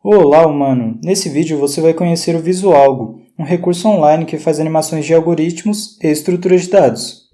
Olá, humano! Nesse vídeo você vai conhecer o Visualgo, um recurso online que faz animações de algoritmos e estruturas de dados.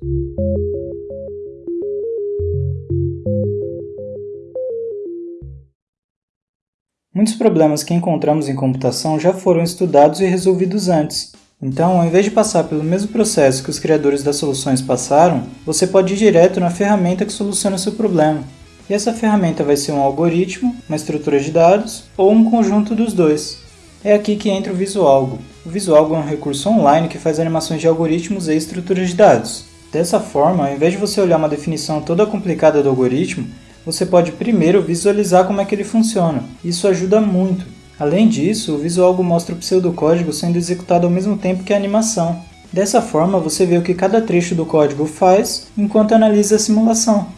Muitos problemas que encontramos em computação já foram estudados e resolvidos antes. Então, ao invés de passar pelo mesmo processo que os criadores das soluções passaram, você pode ir direto na ferramenta que soluciona o seu problema. E essa ferramenta vai ser um algoritmo, uma estrutura de dados ou um conjunto dos dois. É aqui que entra o Visualgo. O Visualgo é um recurso online que faz animações de algoritmos e estruturas de dados. Dessa forma, ao invés de você olhar uma definição toda complicada do algoritmo, você pode primeiro visualizar como é que ele funciona. Isso ajuda muito. Além disso, o Visualgo mostra o pseudocódigo sendo executado ao mesmo tempo que a animação. Dessa forma, você vê o que cada trecho do código faz enquanto analisa a simulação.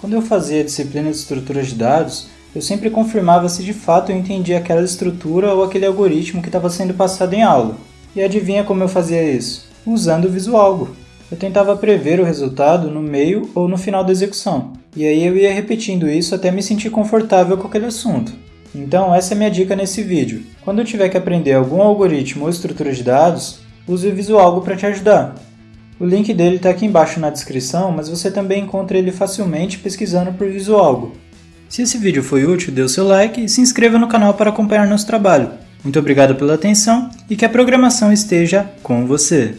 Quando eu fazia a disciplina de estruturas de dados, eu sempre confirmava se de fato eu entendia aquela estrutura ou aquele algoritmo que estava sendo passado em aula. E adivinha como eu fazia isso? Usando o Visualgo. Eu tentava prever o resultado no meio ou no final da execução, e aí eu ia repetindo isso até me sentir confortável com aquele assunto. Então essa é minha dica nesse vídeo. Quando eu tiver que aprender algum algoritmo ou estrutura de dados, use o Visualgo para te ajudar. O link dele está aqui embaixo na descrição, mas você também encontra ele facilmente pesquisando por Visualgo. Se esse vídeo foi útil, dê o seu like e se inscreva no canal para acompanhar nosso trabalho. Muito obrigado pela atenção e que a programação esteja com você!